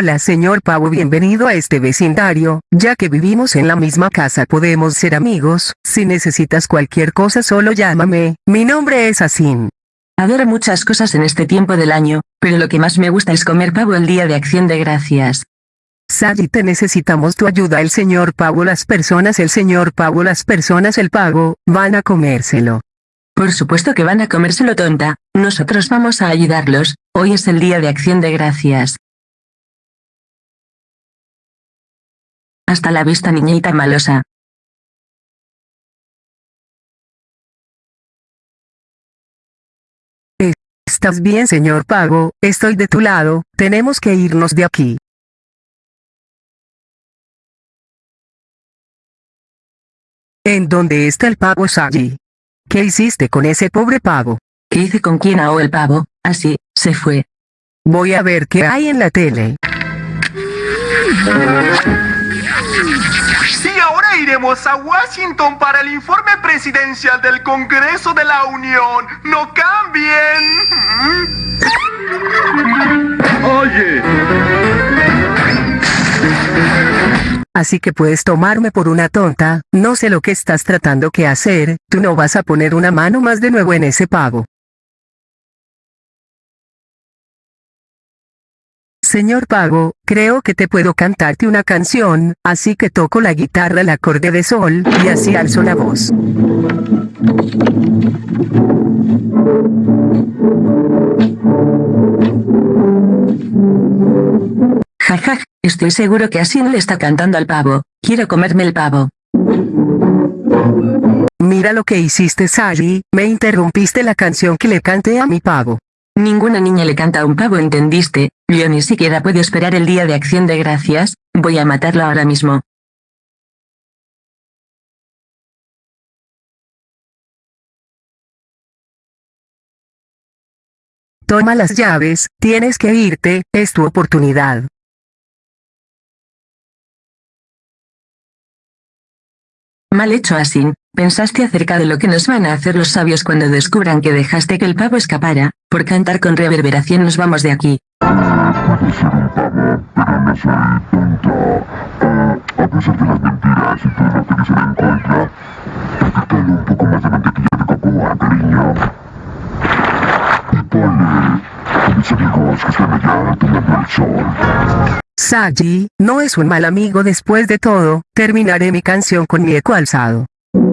Hola señor Pavo bienvenido a este vecindario, ya que vivimos en la misma casa podemos ser amigos, si necesitas cualquier cosa solo llámame, mi nombre es Asin. Adoro muchas cosas en este tiempo del año, pero lo que más me gusta es comer pavo el día de acción de gracias. Sally te necesitamos tu ayuda el señor Pavo las personas el señor Pavo las personas el pago, van a comérselo. Por supuesto que van a comérselo tonta, nosotros vamos a ayudarlos, hoy es el día de acción de gracias. Hasta la vista niñita malosa. ¿Estás bien señor Pago? Estoy de tu lado, tenemos que irnos de aquí. ¿En dónde está el pavo Sagi? ¿Qué hiciste con ese pobre pavo? ¿Qué hice con quién ahogó el pavo? Así, se fue. Voy a ver qué hay en la tele. Sí, ahora iremos a Washington para el informe presidencial del Congreso de la Unión. ¡No cambien! Oye, Así que puedes tomarme por una tonta, no sé lo que estás tratando que hacer, tú no vas a poner una mano más de nuevo en ese pavo. Señor Pago, creo que te puedo cantarte una canción, así que toco la guitarra el acorde de sol, y así alzo la voz. Jajaj, estoy seguro que Asin le está cantando al pavo, quiero comerme el pavo. Mira lo que hiciste Sally, me interrumpiste la canción que le canté a mi pavo. Ninguna niña le canta a un pavo ¿entendiste? Yo ni siquiera puedo esperar el día de acción de gracias, voy a matarlo ahora mismo. Toma las llaves, tienes que irte, es tu oportunidad. Mal hecho Asin, pensaste acerca de lo que nos van a hacer los sabios cuando descubran que dejaste que el pavo escapara, por cantar con reverberación nos vamos de aquí. puede ser lo un poco más de mantequilla cocoa, cariño. A mis. Sagi, no es un mal amigo después de todo, terminaré mi canción con mi eco alzado.